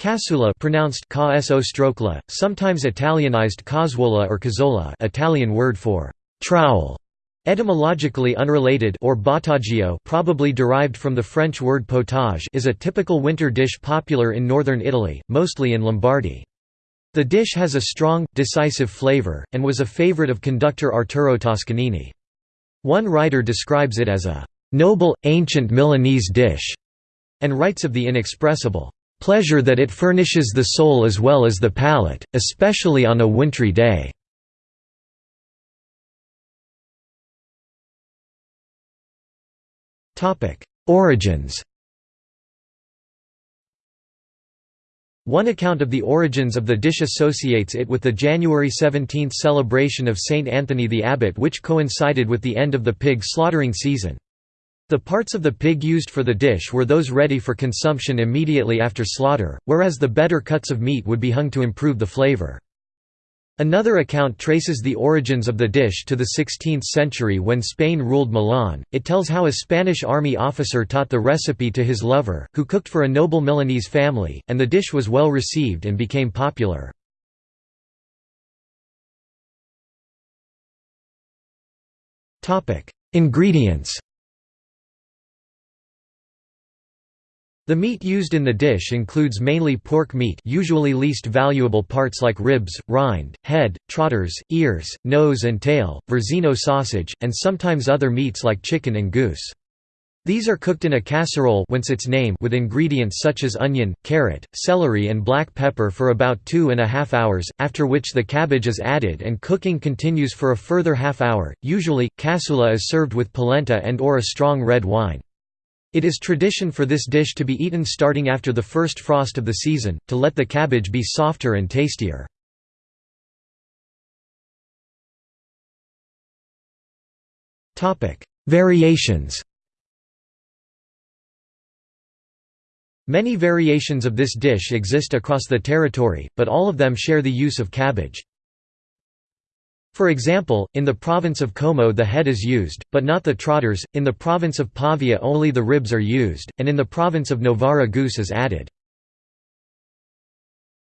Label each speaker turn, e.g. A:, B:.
A: Cassoeula pronounced strokla, sometimes Italianized casuola or cazzola Italian word for trowel, etymologically unrelated or bottaggio probably derived from the French word potage is a typical winter dish popular in northern Italy, mostly in Lombardy. The dish has a strong, decisive flavor, and was a favorite of conductor Arturo Toscanini. One writer describes it as a "...noble, ancient Milanese dish", and writes of the inexpressible pleasure that it furnishes the soul as well as the palate, especially on a wintry day." Origins One account of the origins of the dish associates it with the January 17 celebration of Saint Anthony the Abbot which coincided with the end of the pig slaughtering season. The parts of the pig used for the dish were those ready for consumption immediately after slaughter, whereas the better cuts of meat would be hung to improve the flavor. Another account traces the origins of the dish to the 16th century when Spain ruled Milan. It tells how a Spanish army officer taught the recipe to his lover, who cooked for a noble Milanese family, and the dish was well received and became popular. Ingredients The meat used in the dish includes mainly pork meat usually least valuable parts like ribs, rind, head, trotters, ears, nose and tail, Verzino sausage, and sometimes other meats like chicken and goose. These are cooked in a casserole whence its name with ingredients such as onion, carrot, celery and black pepper for about two and a half hours, after which the cabbage is added and cooking continues for a further half hour. Usually, cassoeula is served with polenta and or a strong red wine. It is tradition for this dish to be eaten starting after the first frost of the season, to let the cabbage be softer and tastier. Variations Many variations of this dish exist across the territory, but all of them share the use of cabbage. For example, in the province of Como the head is used, but not the trotters, in the province of Pavia only the ribs are used, and in the province of Novara goose is added.